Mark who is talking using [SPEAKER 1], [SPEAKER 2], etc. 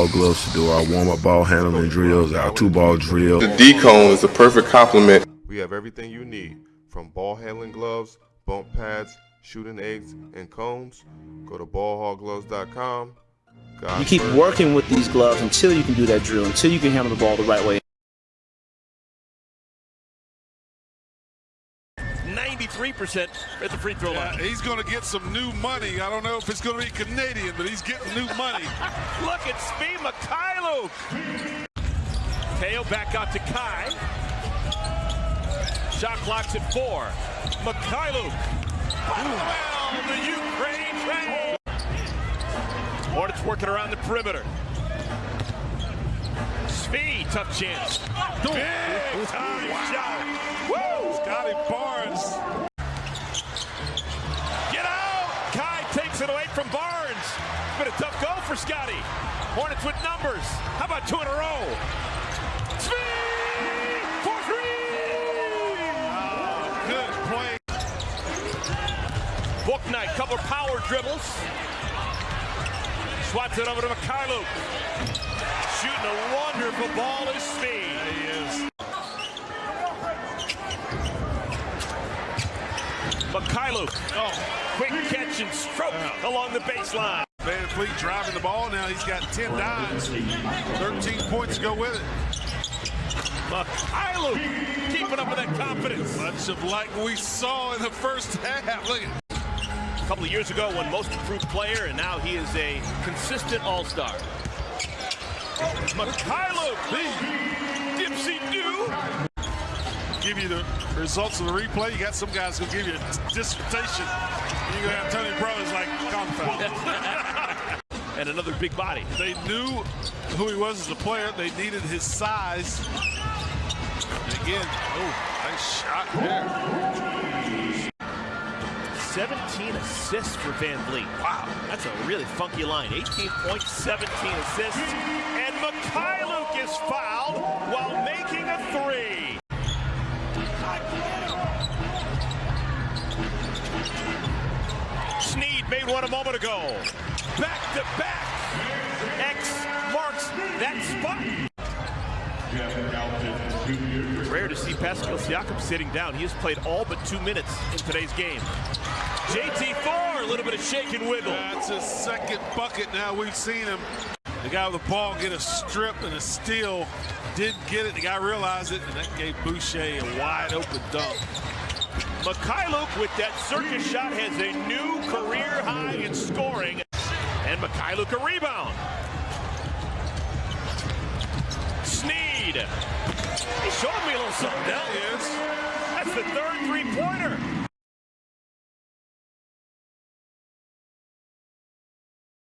[SPEAKER 1] hall gloves to do our warm-up ball handling drills, our two-ball drill.
[SPEAKER 2] The D-cone is a perfect complement.
[SPEAKER 3] We have everything you need, from ball handling gloves, bump pads, shooting eggs, and cones. Go to ballhallgloves.com.
[SPEAKER 4] You keep working with these gloves until you can do that drill, until you can handle the ball the right way.
[SPEAKER 5] 93% at the free throw line.
[SPEAKER 6] He's going to get some new money. I don't know if it's going to be Canadian, but he's getting new money.
[SPEAKER 5] Look at Svi Mykhailiuk. Teo back out to Kai. Shot clock's at four. Mykhailiuk. Well, the Ukraine train. Hornets working around the perimeter. Svi, tough chance. Big time shot. Woo!
[SPEAKER 6] Scottie Barnes.
[SPEAKER 5] Scottie. Hornets with numbers. How about two in a row? Svi! For three!
[SPEAKER 6] Oh, good play.
[SPEAKER 5] Bouknight, couple power dribbles. Swats it over to Mykhailiuk. Shooting a wonderful ball is Svi.
[SPEAKER 6] He is.
[SPEAKER 5] Mykhailiuk. Oh, quick catch and stroke along the baseline.
[SPEAKER 6] VanVleet driving the ball. Now he's got 10 dimes. 13 points to go with it.
[SPEAKER 5] Mykhailiuk keeping up with that confidence.
[SPEAKER 6] Much of like we saw in the first half. Look at
[SPEAKER 5] A couple of years ago, won most improved player, and now he is a consistent all-star. Mykhailiuk, Dipsy do.
[SPEAKER 6] give you the results of the replay. You got some guys who give you a dissertation. You're going to have Tony Brothers like confound.
[SPEAKER 5] And another big body.
[SPEAKER 6] they knew who he was as a player. They needed his size. And again, oh, nice shot there.
[SPEAKER 5] 17 assists for Van Vliet. Wow, that's a really funky line. 18 points, 17 assists. And Mykhailiuk is fouled while making a three. Sneed made one a moment ago. Back to back. X marks that spot. Rare to see Pascal Siakam sitting down. He has played all but two minutes in today's game. JT Thor, a little bit of shake and wiggle.
[SPEAKER 6] That's his second bucket now. We've seen him. The guy with the ball get a strip and a steal. Didn't get it. The guy realized it, and that gave Boucher a wide open dunk.
[SPEAKER 5] Mykhailiuk with that circus shot has a new career high in scoring. And Mykhailiuk rebound. Sneed. He showed me a little something.
[SPEAKER 6] That
[SPEAKER 5] is.
[SPEAKER 6] That's the third three-pointer.